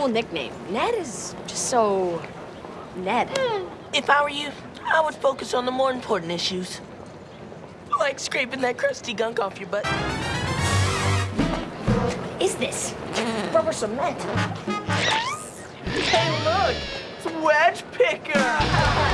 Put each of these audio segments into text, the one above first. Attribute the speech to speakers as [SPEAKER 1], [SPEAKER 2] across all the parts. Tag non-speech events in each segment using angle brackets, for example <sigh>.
[SPEAKER 1] cool nickname. Ned is just so... Ned. Hmm.
[SPEAKER 2] If I were you, I would focus on the more important issues. Like scraping that crusty gunk off your butt.
[SPEAKER 1] Is this? Rubber cement.
[SPEAKER 2] Hey, look! It's Wedge Picker!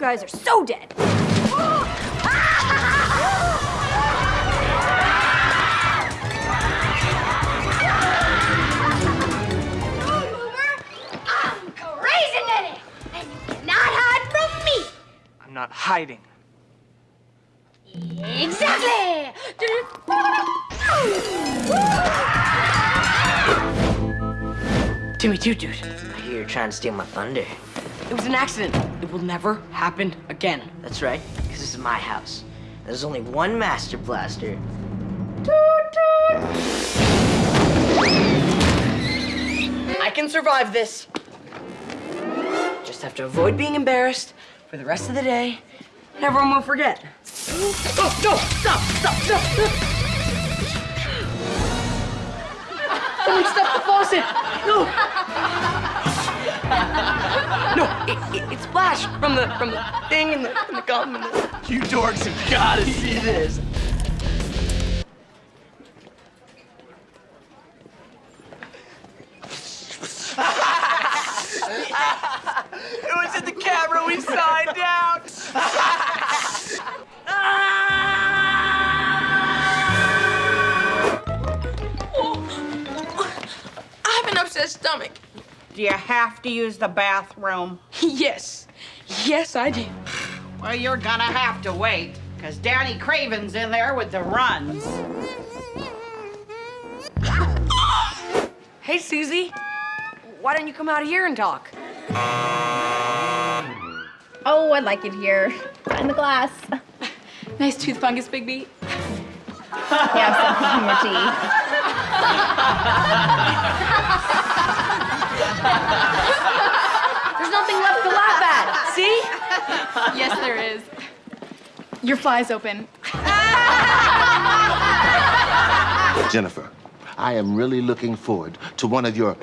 [SPEAKER 1] Guys are so dead.
[SPEAKER 3] I'm crazy Nettie, and you cannot hide from me.
[SPEAKER 4] I'm not hiding.
[SPEAKER 3] Exactly.
[SPEAKER 2] Timmy Toot Toot.
[SPEAKER 5] I hear you're trying to steal my thunder.
[SPEAKER 2] It was an accident. It will never happen again.
[SPEAKER 5] That's right, because this is my house. There's only one Master Blaster.
[SPEAKER 2] I can survive this. Just have to avoid being embarrassed for the rest of the day, and everyone will forget. Oh, no! Stop! Stop! Stop! stop. Someone stop the faucet! No! No, it, it, it's Splash from the from the thing and the, and the gum and the...
[SPEAKER 4] You dorks have gotta see this. it was in the camera we signed out.
[SPEAKER 2] Oh, I have an upset stomach.
[SPEAKER 6] Do you have to use the bathroom? <laughs>
[SPEAKER 2] Yes. Yes, I do.
[SPEAKER 6] Well, you're gonna have to wait, because Danny Craven's in there with the runs.
[SPEAKER 2] Hey, Susie. Why don't you come out here and talk?
[SPEAKER 7] Oh, I like it here. Find the glass. <laughs>
[SPEAKER 8] Nice tooth fungus, Big B.
[SPEAKER 7] Yeah, something in your teeth.
[SPEAKER 1] There's nothing left to laugh at. See?
[SPEAKER 8] Yes, there is. Your fly's open.
[SPEAKER 9] Jennifer, I am really looking forward to one of your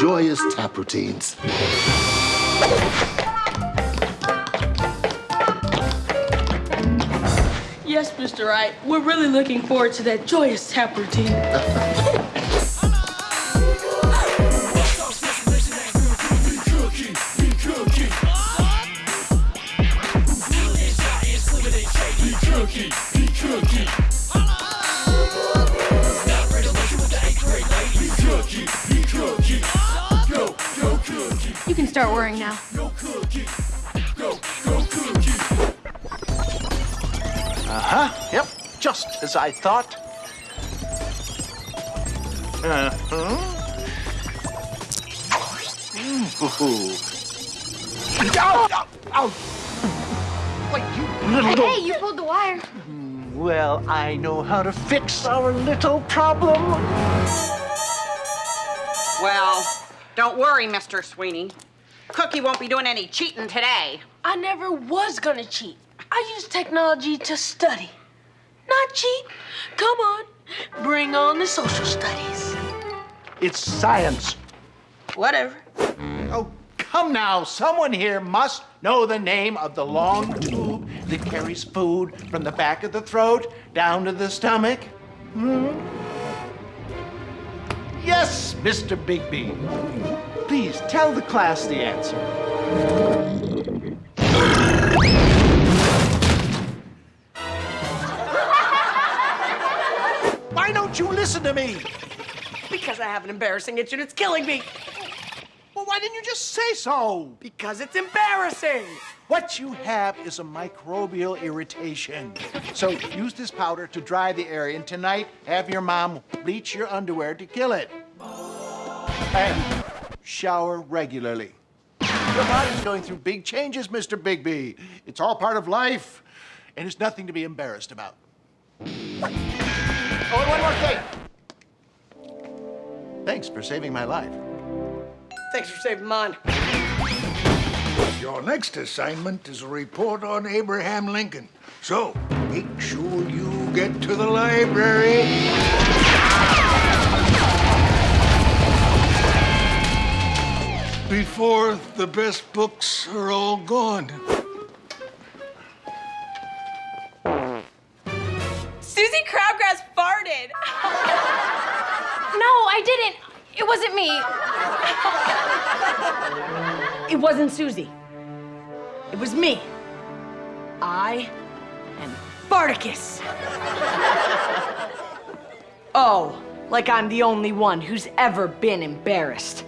[SPEAKER 9] joyous tap routines.
[SPEAKER 2] Yes, Mr. Wright. We're really looking forward to that joyous tap routine. <laughs>
[SPEAKER 8] start worrying now.
[SPEAKER 4] Uh-huh. Yep. Just as I thought. Uh-huh. Ooh. Ow, ow, ow. Wait, you little...
[SPEAKER 3] Hey, you pulled the wire.
[SPEAKER 4] Well, I know how to fix our little problem.
[SPEAKER 6] Well, don't worry, Mr. Sweeney. Cookie won't be doing any cheating today.
[SPEAKER 2] I never was gonna cheat. I use technology to study, not cheat. Come on, bring on the social studies.
[SPEAKER 4] It's science.
[SPEAKER 2] Whatever.
[SPEAKER 4] Oh, come now. Someone here must know the name of the long tube that carries food from the back of the throat down to the stomach. Hmm? Yes, Mr. Bigby. Please tell the class the answer. <laughs> Why don't you listen to me?
[SPEAKER 2] Because I have an embarrassing itch and it's killing me.
[SPEAKER 4] Well, why didn't you just say so?
[SPEAKER 2] Because it's embarrassing.
[SPEAKER 4] What you have is a microbial irritation. So use this powder to dry the area, and tonight have your mom bleach your underwear to kill it. And shower regularly. Your body's going through big changes, Mr. Bigby. It's all part of life, and it's nothing to be embarrassed about. Oh, and one more thing. Thanks for saving my life.
[SPEAKER 2] Thanks for saving mine.
[SPEAKER 10] Your next assignment is a report on Abraham Lincoln. So, make sure you get to the library. Before the best books are all gone.
[SPEAKER 8] Susie Crabgrass farted. <laughs> no, I didn't. It wasn't me.
[SPEAKER 2] It wasn't Susie. It was me. I am Spartacus. oh, like I'm the only one who's ever been embarrassed.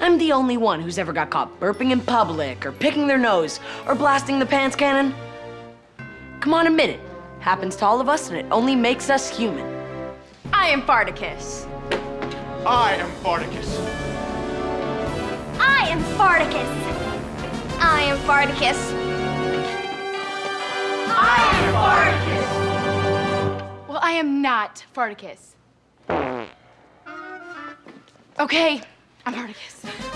[SPEAKER 2] I'm the only one who's ever got caught burping in public or picking their nose or blasting the pants cannon. Come on, admit it. Happens to all of us and it only makes us human.
[SPEAKER 8] I am Farticus.
[SPEAKER 4] I am Spartacus.
[SPEAKER 3] I am Spartacus. I am Spartacus.
[SPEAKER 8] Well, I am not Farticus. Okay, I'm Farticus.